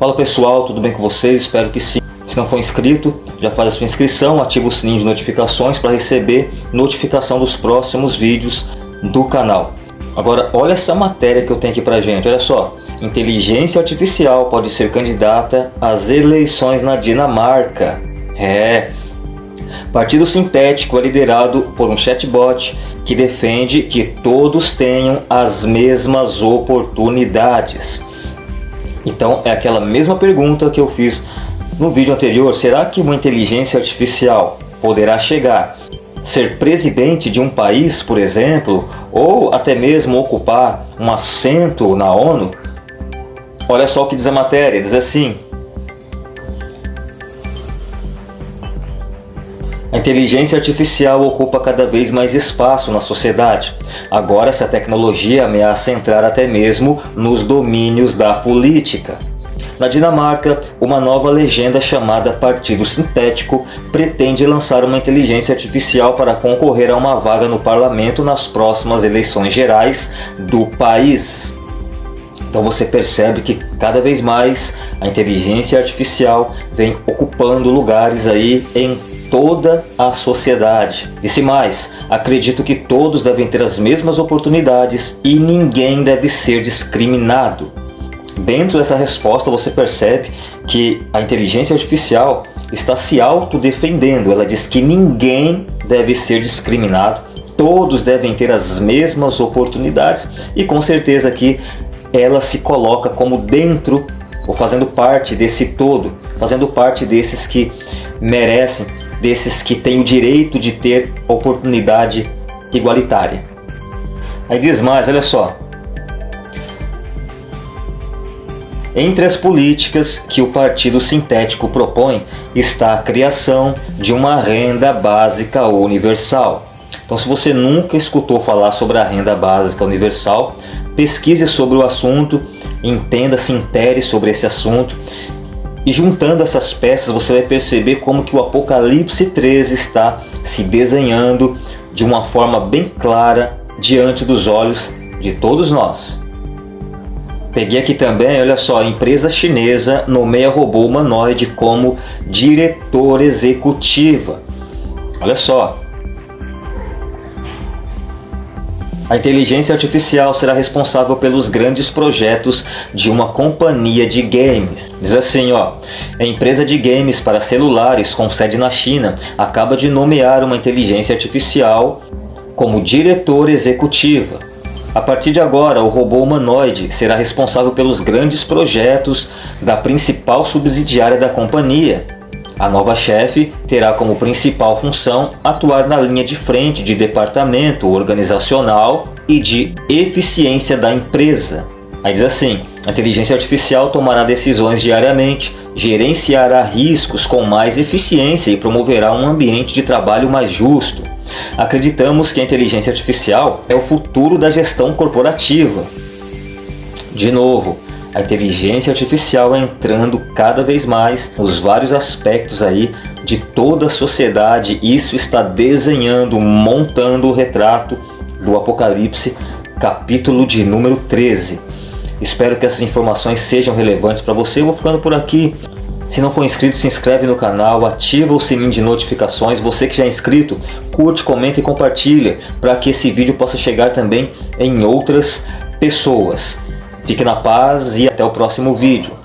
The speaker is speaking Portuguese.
Fala pessoal, tudo bem com vocês? Espero que sim. Se não for inscrito, já faz a sua inscrição, ativa o sininho de notificações para receber notificação dos próximos vídeos do canal. Agora, olha essa matéria que eu tenho aqui pra gente, olha só. Inteligência artificial pode ser candidata às eleições na Dinamarca. É. Partido Sintético é liderado por um chatbot que defende que todos tenham as mesmas oportunidades. Então é aquela mesma pergunta que eu fiz no vídeo anterior. Será que uma inteligência artificial poderá chegar ser presidente de um país, por exemplo, ou até mesmo ocupar um assento na ONU? Olha só o que diz a matéria, diz assim A inteligência artificial ocupa cada vez mais espaço na sociedade. Agora essa tecnologia ameaça entrar até mesmo nos domínios da política. Na Dinamarca, uma nova legenda chamada Partido Sintético pretende lançar uma inteligência artificial para concorrer a uma vaga no parlamento nas próximas eleições gerais do país. Então você percebe que cada vez mais a inteligência artificial vem ocupando lugares aí em toda a sociedade. Disse mais, acredito que todos devem ter as mesmas oportunidades e ninguém deve ser discriminado. Dentro dessa resposta você percebe que a inteligência artificial está se autodefendendo. Ela diz que ninguém deve ser discriminado, todos devem ter as mesmas oportunidades e com certeza aqui ela se coloca como dentro ou fazendo parte desse todo, fazendo parte desses que merecem desses que têm o direito de ter oportunidade igualitária. Aí diz mais, olha só. Entre as políticas que o Partido Sintético propõe está a criação de uma renda básica universal. Então se você nunca escutou falar sobre a renda básica universal, pesquise sobre o assunto, entenda, se intere sobre esse assunto e juntando essas peças você vai perceber como que o Apocalipse 13 está se desenhando de uma forma bem clara diante dos olhos de todos nós. Peguei aqui também, olha só, a empresa chinesa nomeia robô humanoide como diretor executiva. Olha só, A inteligência artificial será responsável pelos grandes projetos de uma companhia de games. Diz assim, ó, a empresa de games para celulares com sede na China acaba de nomear uma inteligência artificial como diretora executiva. A partir de agora, o robô humanoide será responsável pelos grandes projetos da principal subsidiária da companhia, a nova chefe terá como principal função atuar na linha de frente de departamento organizacional e de eficiência da empresa. Aí diz assim, a inteligência artificial tomará decisões diariamente, gerenciará riscos com mais eficiência e promoverá um ambiente de trabalho mais justo. Acreditamos que a inteligência artificial é o futuro da gestão corporativa. De novo, a inteligência artificial entrando cada vez mais nos vários aspectos aí de toda a sociedade. Isso está desenhando, montando o retrato do Apocalipse, capítulo de número 13. Espero que essas informações sejam relevantes para você. Eu vou ficando por aqui. Se não for inscrito, se inscreve no canal, ativa o sininho de notificações. Você que já é inscrito, curte, comenta e compartilha para que esse vídeo possa chegar também em outras pessoas. Fique na paz e até o próximo vídeo.